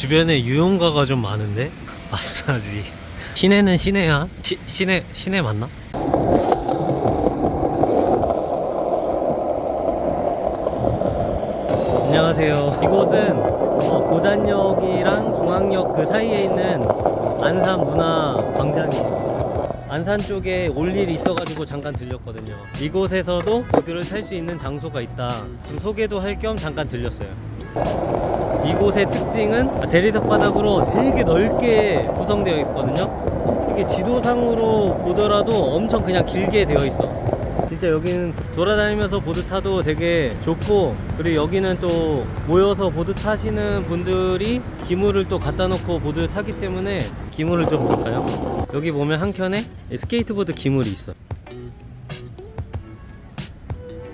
주변에 유용가가 좀 많은데? 마사지. 시내는 시내야? 시, 시내 시내 맞나? 안녕하세요. 이곳은 어, 고잔역이랑 중앙역 그 사이에 있는 안산 문화 광장이에요. 안산 쪽에 올 일이 있어가지고 잠깐 들렸거든요. 이곳에서도 보드를 탈 수 있는 장소가 있다. 좀 소개도 할 겸 잠깐 들렸어요 이곳의 특징은 대리석 바닥으로 되게 넓게 구성되어 있거든요. 이게 지도상으로 보더라도 엄청 그냥 길게 되어 있어. 진짜 여기는 돌아다니면서 보드 타도 되게 좋고 그리고 여기는 또 모여서 보드 타시는 분들이 기물을 또 갖다 놓고 보드 타기 때문에 기물을 좀 볼까요? 여기 보면 한켠에 스케이트보드 기물이 있어.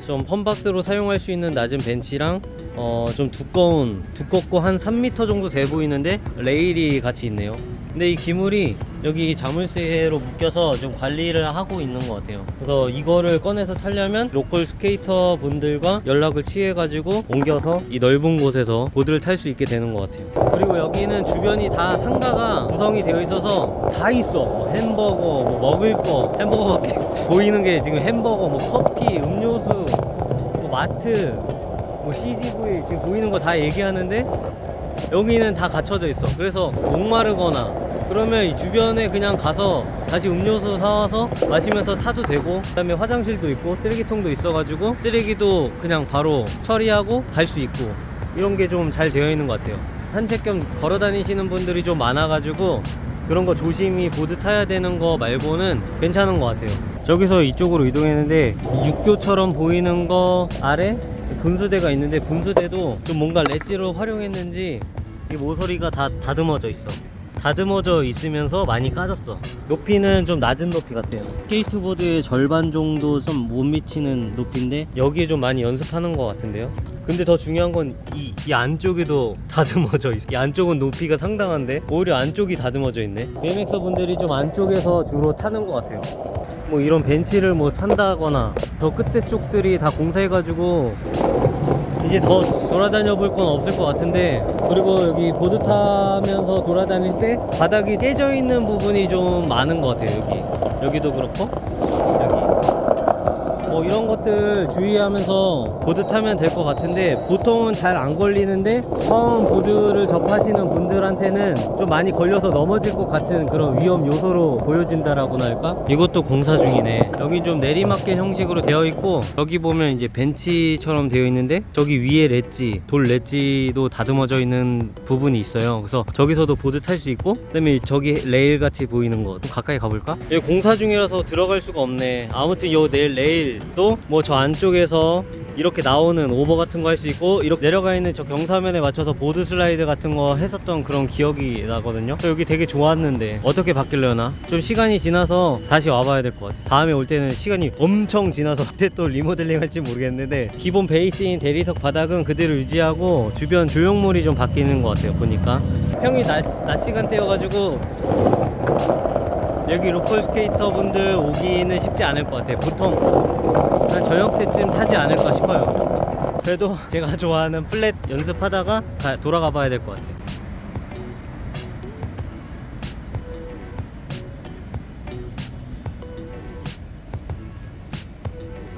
좀 funbox로 사용할 수 있는 낮은 벤치랑 어, 좀 두꺼운 두껍고 한 3m 정도 돼 보이는데 레일이 같이 있네요. 근데 이 기물이 여기 자물쇠로 묶여서 좀 관리를 하고 있는 것 같아요. 그래서 이거를 꺼내서 타려면 local 스케이터 분들과 연락을 취해 가지고 옮겨서 이 넓은 곳에서 보드를 탈 수 있게 되는 것 같아요. 그리고 여기는 주변이 다 상가가 구성이 되어 있어서 다 있어. 뭐 햄버거 뭐 먹을 거 햄버거밖에 보이는 게 지금 햄버거 뭐 커피 음료수 뭐 마트 뭐 CGV 지금 보이는 거 다 얘기하는데 여기는 다 갖춰져 있어. 그래서 목마르거나 그러면 이 주변에 그냥 가서 다시 음료수 사와서 마시면서 타도 되고 그 다음에 화장실도 있고 쓰레기통도 있어가지고 쓰레기도 그냥 바로 처리하고 갈 수 있고 이런 게 좀 잘 되어 있는 것 같아요. 산책 겸 걸어 다니시는 분들이 좀 많아가지고 그런 거 조심히 보드 타야 되는 거 말고는 괜찮은 것 같아요. 저기서 이쪽으로 이동했는데 이 육교처럼 보이는 거 아래 분수대가 있는데 분수대도 좀 뭔가 렛지로 활용했는지 이 모서리가 다 다듬어져 있어. 다듬어져 있으면서 많이 까졌어. 높이는 좀 낮은 높이 같아요. 스케이트보드의 절반 정도 좀 못 미치는 높이인데 여기에 좀 많이 연습하는 것 같은데요? 근데 더 중요한 건 이 이 안쪽에도 다듬어져 있어. 이 안쪽은 높이가 상당한데 오히려 안쪽이 다듬어져 있네. BMX 분들이 좀 안쪽에서 주로 타는 것 같아요 뭐 이런 벤치를 뭐 탄다거나 저 끝에 쪽들이 다 공사해가지고 이제 더 돌아다녀 볼 건 없을 것 같은데 그리고 여기 보드 타면서 돌아다닐 때 바닥이 깨져 있는 부분이 좀 많은 것 같아요 여기. 여기도 그렇고 뭐 이런 것들 주의하면서 보드 타면 될 것 같은데 보통은 잘 안 걸리는데 처음 보드를 접하시는 분들한테는 좀 많이 걸려서 넘어질 것 같은 그런 위험 요소로 보여진다라고나 할까? 이것도 공사 중이네 여기 좀 내리막길 형식으로 되어 있고 여기 보면 이제 벤치처럼 되어 있는데 저기 위에 렛지 돌 렛지도 다듬어져 있는 부분이 있어요 그래서 저기서도 보드 탈 수 있고 그 다음에 저기 레일 같이 보이는 거 좀 가까이 가볼까? 여기 공사 중이라서 들어갈 수가 없네 아무튼 요 레일 레일도 뭐 저 안쪽에서 이렇게 나오는 오버 같은 거 할 수 있고 이렇게 내려가 있는 저 경사면에 맞춰서 보드 슬라이드 같은 거 했었던 그런 기억이 나거든요. 여기 되게 좋았는데 어떻게 바뀌려나? 좀 시간이 지나서 다시 와봐야 될 것 같아 다음에 올 때는 시간이 엄청 지나서 그때 또 리모델링 할지 모르겠는데 기본 베이스인 대리석 바닥은 그대로 유지하고 주변 조형물이 좀 바뀌는 것 같아요 보니까. 평일 낮, 낮 시간대여가지고 여기 local 스케이터 분들 오기는 쉽지 않을 것 같아요. 보통 한 저녁 때쯤 타지 않을까 싶어요. 그래도 제가 좋아하는 flat 연습하다가 가- 돌아가 봐야 될 것 같아요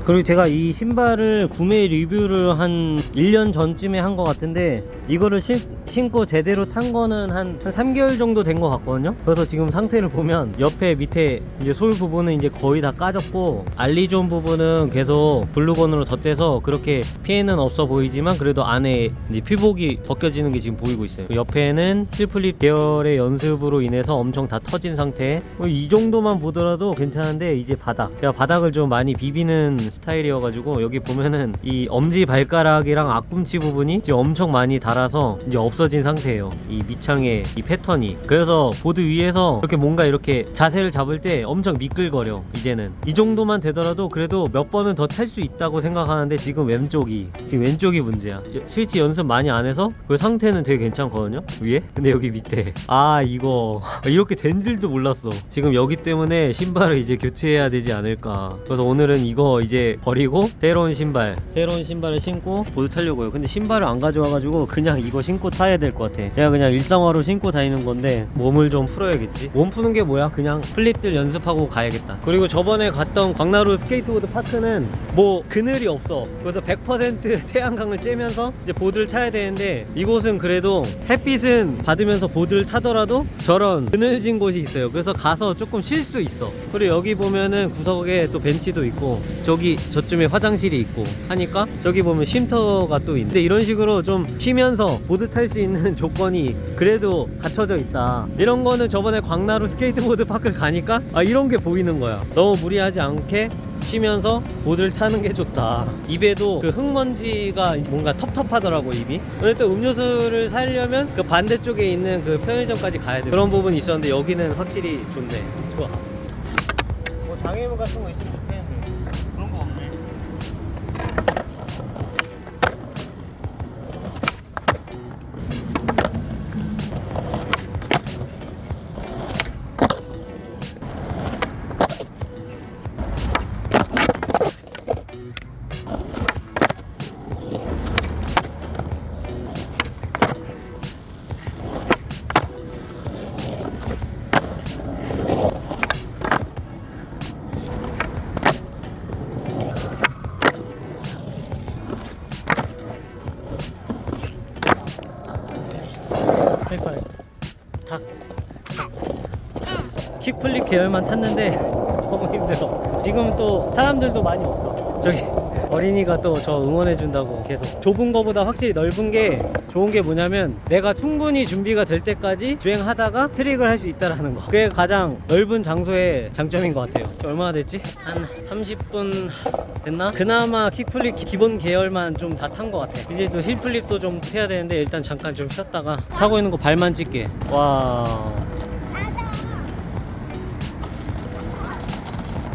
그리고 제가 이 신발을 구매 리뷰를 한 1년 전쯤에 한 것 같은데 이거를 신, 신고 제대로 탄 거는 한, 한 3개월 정도 된 것 같거든요. 그래서 지금 상태를 보면 옆에 밑에 이제 sole 부분은 이제 거의 다 까졌고 ollie zone 부분은 계속 글루건으로 덧대서 그렇게 피해는 없어 보이지만 그래도 안에 이제 피복이 벗겨지는 게 지금 보이고 있어요. 옆에는 heelflip 계열의 연습으로 인해서 엄청 다 터진 상태. 뭐이 정도만 보더라도 괜찮은데 이제 바닥. 제가 바닥을 좀 많이 비비는 스타일이어가지고 여기 보면은 이 엄지 발가락이랑 앞꿈치 부분이 이제 엄청 많이 닳아서 이제 없어진 상태예요. 이 밑창의 이 패턴이. 그래서 보드 위에서 이렇게 뭔가 이렇게 자세를 잡을 때 엄청 미끌거려 이제는. 이 정도만 되더라도 그래도 몇 번은 더 탈 수 있다고 생각하는데 지금 왼쪽이 지금 왼쪽이 문제야. 스위치 연습 많이 안 해서 그 상태는 되게 괜찮거든요 위에? 근데 여기 밑에. 아 이거. 이렇게 된 줄도 몰랐어. 지금 여기 때문에 신발을 이제 교체해야 되지 않을까. 그래서 오늘은 이거 이제 버리고 새로운 신발. 새로운 신발을 신고 보드 타려고요. 근데 신발을 안 가져와가지고 그냥 이거 신고 타야 될 것 같아. 제가 그냥 일상화로 신고 다니는 건데 몸을 좀 풀어야겠지. 몸 푸는 게 뭐야? 그냥 flip들 연습하고 가야겠다. 그리고 저번에 갔던 광나루 스케이트보드 파크는 뭐 그늘이 없어. 그래서 100% 태양광을 쬐면서 이제 보드를 타야 되는데 이곳은 그래도 햇빛은 받으면서 보드를 타더라도 저런 그늘진 곳이 있어요. 그래서 가서 조금 쉴 수 있어. 그리고 여기 보면은 구석에 또 벤치도 있고 저기 저쯤에 화장실이 있고 하니까 저기 보면 쉼터가 또 있는데 이런 식으로 좀 쉬면서 보드 탈 수 있는 조건이 그래도 갖춰져 있다. 이런 거는 저번에 광나루 스케이트보드 파크를 가니까 아 이런 게 보이는 거야. 너무 무리하지 않게 쉬면서 보드를 타는 게 좋다. 입에도 그 흙먼지가 뭔가 텁텁하더라고 입이. 근데 또 음료수를 사려면 그 반대쪽에 있는 그 편의점까지 가야 돼. 그런 부분이 있었는데 여기는 확실히 좋네. 좋아. 뭐 장애물 같은 거 있으면 좋겠 계열만 탔는데 너무 힘들어. 지금 또 사람들도 많이 없어. 저기 어린이가 또 저 응원해준다고 계속. 좁은 거보다 확실히 넓은 게 좋은 게 뭐냐면 내가 충분히 준비가 될 때까지 주행하다가 트릭을 할 수 있다라는 거. 그게 가장 넓은 장소의 장점인 것 같아요. 저 얼마나 됐지? 한 30분 됐나? 그나마 킥플립 기- 기본 계열만 좀 다 탄 것 같아. 이제 또 힐플립도 좀 해야 되는데 일단 잠깐 좀 쉬었다가 타고 있는 거 발만 찍게. 와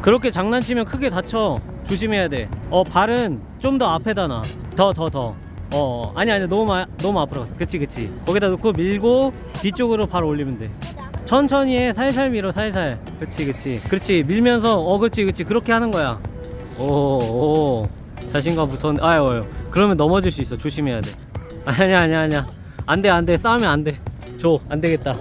그렇게 장난치면 크게 다쳐. 조심해야 돼어 발은 좀 더 앞에다 놔더 더 더. 어 아니 아니 너무 마, 너무 앞으로 갔어. 그치 그치. 거기다 놓고 밀고 뒤쪽으로 발 올리면 돼. 천천히 해. 살살 밀어 살살. 그치 그치. 그렇지. 밀면서 어 그치 그치. 그렇게 하는 거야. 오오 자신감 붙었는데 아유 아유. 그러면 넘어질 수 있어. 조심해야 돼. 아니야 아니야 아니야. 안돼 안돼. 싸우면 안돼줘. 안되겠다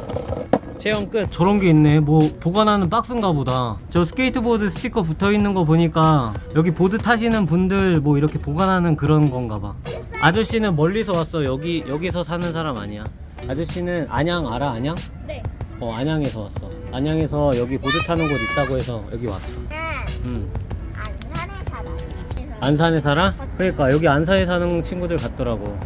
체험 끝. 저런 게 있네. 뭐 보관하는 박스인가 보다. 저 스케이트보드 스티커 붙어있는 거 보니까 여기 보드 타시는 분들 뭐 이렇게 보관하는 그런 건가 봐. 아저씨는 멀리서 왔어. 여기 여기서 사는 사람 아니야. 아저씨는 안양 알아? 안양? 네. 어 안양에서 왔어. 안양에서 여기 보드 타는 곳 있다고 해서 여기 왔어. 음 안산에 살아요. 안산에 살아? 그러니까 여기 안산에 사는 친구들 같더라고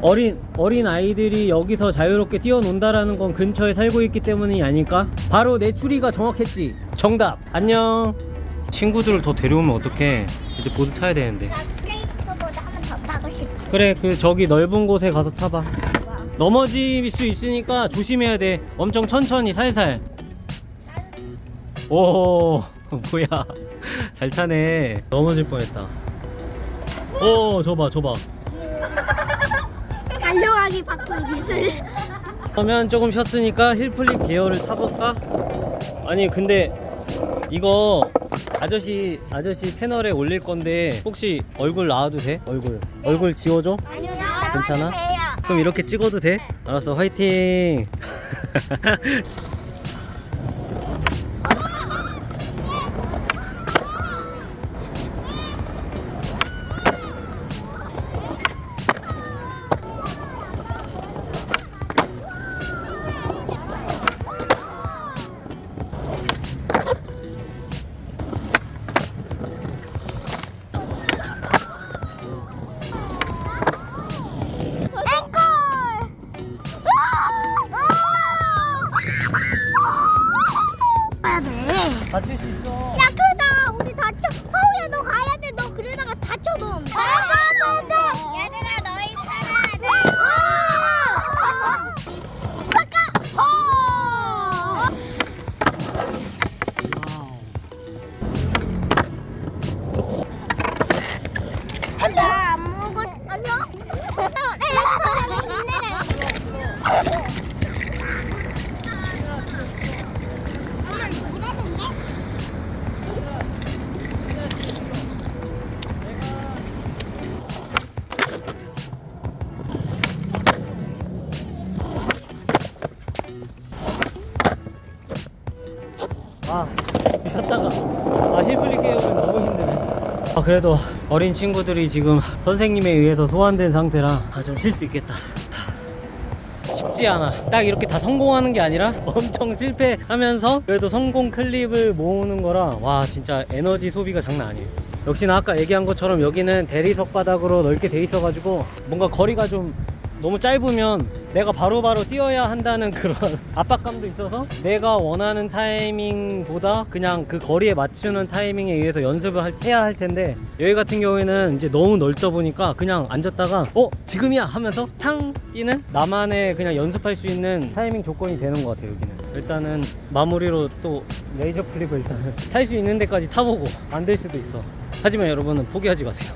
어린 어린 아이들이 여기서 자유롭게 뛰어논다라는 건 근처에 살고 있기 때문이 아닐까? 바로 내 추리가 정확했지. 정답. 안녕. 친구들을 더 데려오면 어떡해? 이제 보드 타야 되는데. 나 스케이트보드 한번 더 타고 싶어. 그래 그 저기 넓은 곳에 가서 타봐. 와. 넘어질 수 있으니까 조심해야 돼. 엄청 천천히 살살. 오 뭐야? 잘 타네. 넘어질 뻔했다. 오 저봐 저봐. 달려가기 바꾼 기술. 그러면 조금 쉬었으니까 힐플립 계열을 타볼까? 아니 근데 이거 아저씨 아저씨 채널에 올릴 건데 혹시 얼굴 나와도 돼? 얼굴 얼굴 지워줘? 아니요, 괜찮아? 돼요. 그럼 이렇게 찍어도 돼? 알았어 화이팅 야 그러다 우리 다쳐. 서우야 너 가야돼. 너 그러다가 다쳐 너 아! 그래도 어린 친구들이 지금 선생님에 의해서 소환된 상태라 아, 좀쉴 수 있겠다. 쉽지 않아. 딱 이렇게 다 성공하는 게 아니라 엄청 실패하면서 그래도 성공 클립을 모으는 거라 와 진짜 에너지 소비가 장난 아니에요. 역시나 아까 얘기한 것처럼 여기는 대리석 바닥으로 넓게 돼 있어 가지고 뭔가 거리가 좀 너무 짧으면 내가 바로 바로 뛰어야 한다는 그런 압박감도 있어서 내가 원하는 타이밍보다 그냥 그 거리에 맞추는 타이밍에 의해서 연습을 할- 해야 할 텐데 여기 같은 경우에는 이제 너무 넓다 보니까 그냥 앉았다가 어? 지금이야? 하면서 탕 뛰는 나만의 그냥 연습할 수 있는 타이밍 조건이 되는 것 같아요 여기는. 일단은 마무리로 또 레이저 플립을 일단은 탈 수 있는 데까지 타보고 안 될 수도 있어. 하지만 여러분은 포기하지 마세요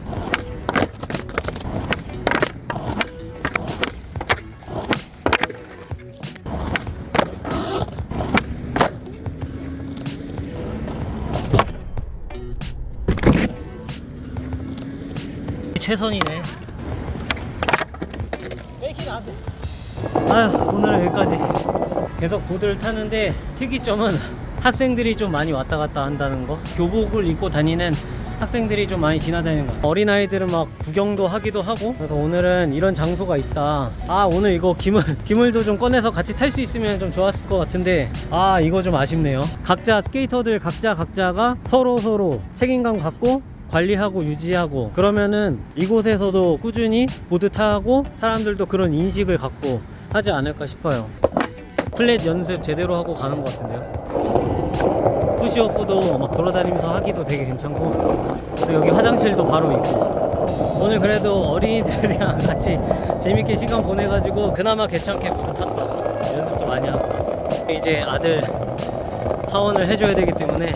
최선이네. 빼긴 안 돼. 아휴, 오늘은 여기까지. 계속 보드를 타는데 특이점은 학생들이 좀 많이 왔다 갔다 한다는 거. 교복을 입고 다니는 학생들이 좀 많이 지나다니는 거. 어린아이들은 막 구경도 하기도 하고. 그래서 오늘은 이런 장소가 있다. 아, 오늘 이거 기물, 기물도 좀 꺼내서 같이 탈 수 있으면 좀 좋았을 것 같은데. 아, 이거 좀 아쉽네요. 각자 스케이터들 각자 각자가 서로 서로 책임감 갖고 관리하고 유지하고 그러면은 이곳에서도 꾸준히 보드 타고 사람들도 그런 인식을 갖고 하지 않을까 싶어요. 플랫 연습 제대로 하고 가는 것 같은데요. 푸시오프도 막 돌아다니면서 하기도 되게 괜찮고. 그리고 여기 화장실도 바로 있고. 오늘 그래도 어린이들이랑 같이 재밌게 시간 보내가지고 그나마 괜찮게 보드 탔어 연습도 많이 하고. 이제 아들 하원을 해줘야 되기 때문에